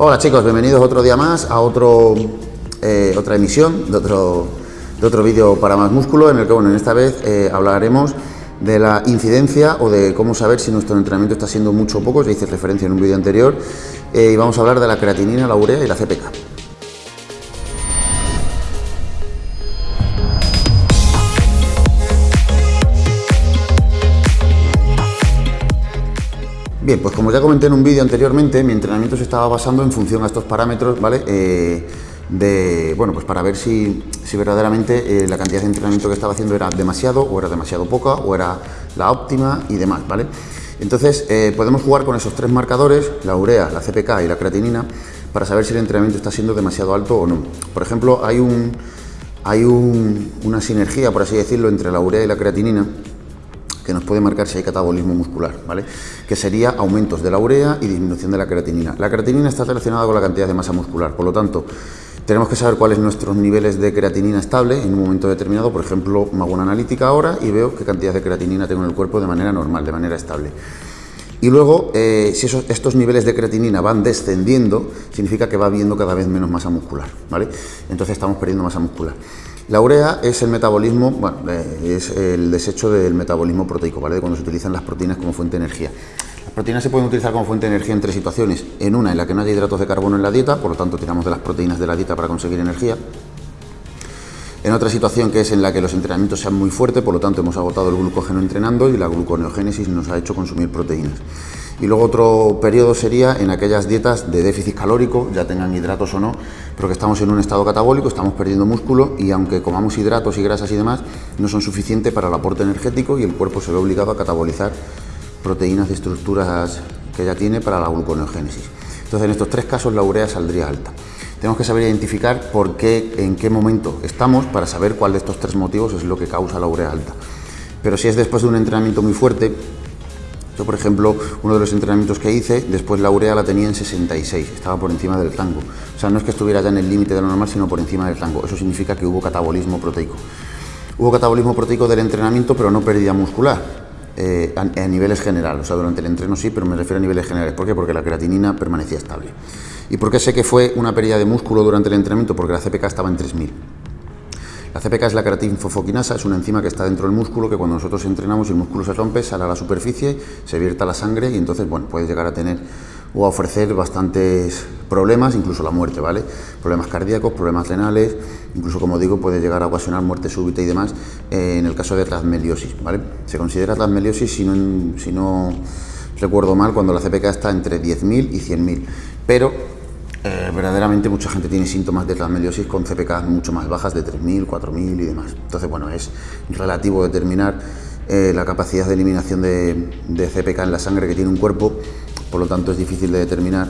Hola chicos, bienvenidos otro día más a otro, eh, otra emisión de otro, de otro vídeo para más músculo en el que bueno, en esta vez eh, hablaremos de la incidencia o de cómo saber si nuestro entrenamiento está siendo mucho o poco, ya hice referencia en un vídeo anterior, eh, y vamos a hablar de la creatinina, la urea y la CPK. Bien, pues como ya comenté en un vídeo anteriormente, mi entrenamiento se estaba basando en función a estos parámetros, ¿vale? Eh, de, bueno, pues para ver si, verdaderamente eh, la cantidad de entrenamiento que estaba haciendo era demasiado o era demasiado poca o era la óptima y demás, ¿vale? Entonces eh, podemos jugar con esos tres marcadores, la urea, la CPK y la creatinina, para saber si el entrenamiento está siendo demasiado alto o no. Por ejemplo, hay, un, hay una sinergia, por así decirlo, entre la urea y la creatinina, que nos puede marcar si hay catabolismo muscular, ¿vale? que sería aumentos de la urea y disminución de la creatinina. La creatinina está relacionada con la cantidad de masa muscular, por lo tanto, tenemos que saber cuáles nuestros niveles de creatinina estable en un momento determinado. Por ejemplo, me hago una analítica ahora y veo qué cantidad de creatinina tengo en el cuerpo de manera normal, de manera estable. Y luego, eh, si estos niveles de creatinina van descendiendo, significa que va habiendo cada vez menos masa muscular, ¿vale? Entonces estamos perdiendo masa muscular. La urea es el metabolismo, bueno, eh, es el desecho del metabolismo proteico, ¿vale? Cuando se utilizan las proteínas como fuente de energía. Las proteínas se pueden utilizar como fuente de energía en tres situaciones. En una en la que no haya hidratos de carbono en la dieta, por lo tanto tiramos de las proteínas de la dieta para conseguir energía. En otra situación que es en la que los entrenamientos sean muy fuertes, por lo tanto hemos agotado el glucógeno entrenando y la gluconeogénesis nos ha hecho consumir proteínas. Y luego otro periodo sería en aquellas dietas de déficit calórico, ya tengan hidratos o no, pero que estamos en un estado catabólico, estamos perdiendo músculo y aunque comamos hidratos y grasas y demás, no son suficientes para el aporte energético y el cuerpo se ve obligado a catabolizar proteínas de estructuras que ya tiene para la gluconeogénesis. Entonces en estos tres casos la urea saldría alta. Tenemos que saber identificar por qué, en qué momento estamos para saber cuál de estos tres motivos es lo que causa la urea alta. Pero si es después de un entrenamiento muy fuerte, yo, por ejemplo, uno de los entrenamientos que hice, después la urea la tenía en 66, estaba por encima del rango. O sea, no es que estuviera ya en el límite de lo normal, sino por encima del rango. Eso significa que hubo catabolismo proteico. Hubo catabolismo proteico del entrenamiento, pero no pérdida muscular. Eh, a, niveles generales, o sea, durante el entreno sí, pero me refiero a niveles generales. ¿Por qué? Porque la creatinina permanecía estable. ¿Y por qué sé que fue una pérdida de músculo durante el entrenamiento? Porque la CPK estaba en 3000. La CPK es la creatinfofoquinasa, es una enzima que está dentro del músculo que cuando nosotros entrenamos el músculo se rompe, sale a la superficie, se vierta la sangre y entonces, bueno, puede llegar a tener o a ofrecer bastantes problemas, incluso la muerte, ¿vale? Problemas cardíacos, problemas renales, incluso, como digo, puede llegar a ocasionar muerte súbita y demás eh, en el caso de transmeliosis, ¿vale? Se considera transmeliosis, si no, si no recuerdo mal, cuando la CPK está entre 10.000 y 100.000, pero eh, verdaderamente mucha gente tiene síntomas de transmeliosis con CPK mucho más bajas, de 3.000, 4.000 y demás. Entonces, bueno, es relativo determinar eh, la capacidad de eliminación de, de, CPK en la sangre que tiene un cuerpo, por lo tanto es difícil de determinar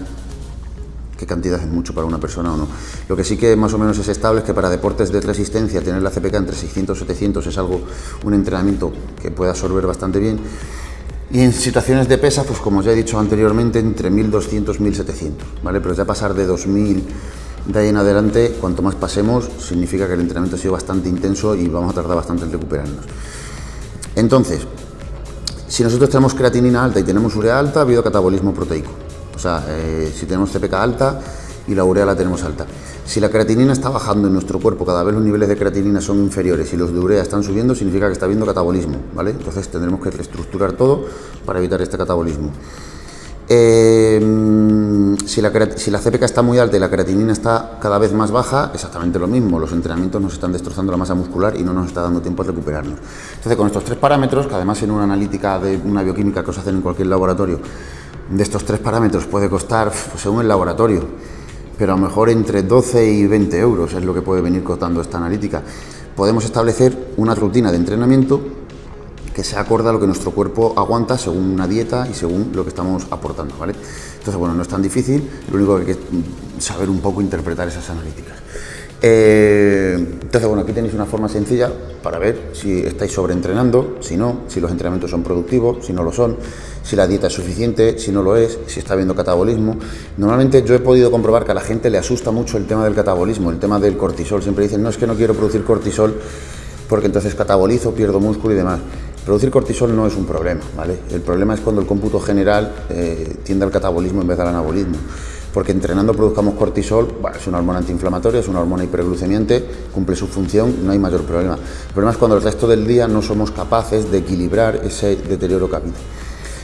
qué cantidad es mucho para una persona o no. Lo que sí que más o menos es estable es que para deportes de resistencia tener la CPK entre 600 y 700 es algo, un entrenamiento que puede absorber bastante bien y en situaciones de pesa, pues como ya he dicho anteriormente, entre 1200 y 1700, ¿vale? Pero ya pasar de 2000 de ahí en adelante, cuanto más pasemos, significa que el entrenamiento ha sido bastante intenso y vamos a tardar bastante en recuperarnos. Entonces, si nosotros tenemos creatinina alta y tenemos urea alta, ha habido catabolismo proteico. O sea, eh, si tenemos CPK alta y la urea la tenemos alta. Si la creatinina está bajando en nuestro cuerpo, cada vez los niveles de creatinina son inferiores y los de urea están subiendo, significa que está habiendo catabolismo, ¿vale? Entonces tendremos que reestructurar todo para evitar este catabolismo. Eh, si, la, si, CPK está muy alta y la creatinina está cada vez más baja, exactamente lo mismo, los entrenamientos nos están destrozando la masa muscular y no nos está dando tiempo a recuperarnos. Entonces, con estos tres parámetros, que además en una analítica de una bioquímica que os hacen en cualquier laboratorio, de estos tres parámetros puede costar, según el laboratorio, pero a lo mejor entre 12 y 20 euros es lo que puede venir costando esta analítica. Podemos establecer una rutina de entrenamiento que se acorde a lo que nuestro cuerpo aguanta según una dieta y según lo que estamos aportando, ¿vale? Entonces, bueno, no es tan difícil, lo único que hay que saber un poco interpretar esas analíticas. Eh, entonces, bueno, aquí tenéis una forma sencilla para ver si estáis sobreentrenando, si no, si los entrenamientos son productivos, si no lo son, si la dieta es suficiente, si no lo es, si está habiendo catabolismo. Normalmente yo he podido comprobar que a la gente le asusta mucho el tema del catabolismo, el tema del cortisol. Siempre dicen, no es que no quiero producir cortisol porque entonces catabolizo, pierdo músculo y demás. Producir cortisol no es un problema, ¿vale? El problema es cuando el cómputo general eh, tiende al catabolismo en vez del anabolismo. Porque entrenando produzcamos cortisol, es una hormona antiinflamatoria, es una hormona hiperglucemiante, cumple su función, no hay mayor problema. El problema es cuando el resto del día no somos capaces de equilibrar ese deterioro que.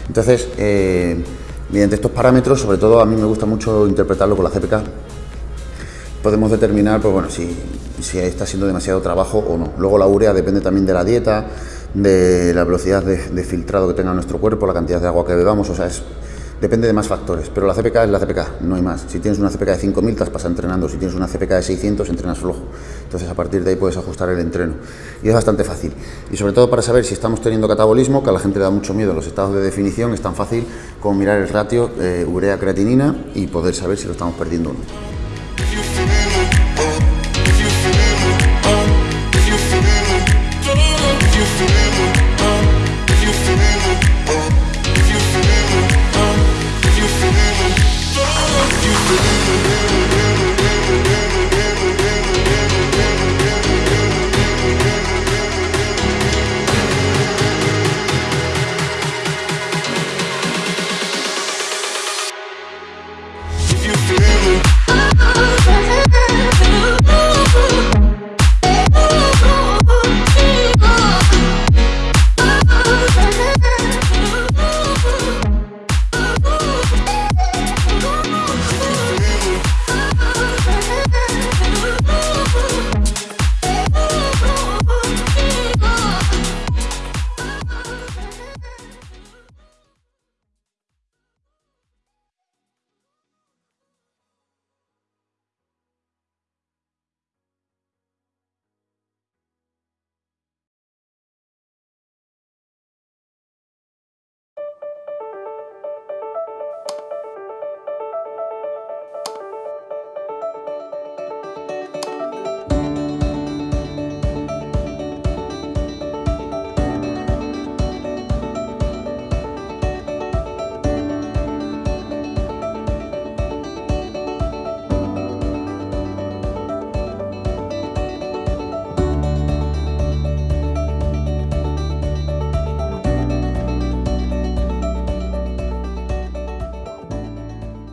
Entonces, eh, mediante estos parámetros, sobre todo a mí me gusta mucho interpretarlo con la GPK, podemos determinar pues bueno, si, si está siendo demasiado trabajo o no. Luego la urea depende también de la dieta, de la velocidad de, de filtrado que tenga nuestro cuerpo, la cantidad de agua que bebamos, o sea, es Depende de más factores, pero la CPK es la CPK, no hay más. Si tienes una CPK de 5.000, te vas entrenando. Si tienes una CPK de 600, entrenas flojo. Entonces, a partir de ahí puedes ajustar el entreno. Y es bastante fácil. Y sobre todo para saber si estamos teniendo catabolismo, que a la gente le da mucho miedo los estados de definición, es tan fácil como mirar el ratio eh, urea-creatinina y poder saber si lo estamos perdiendo o no.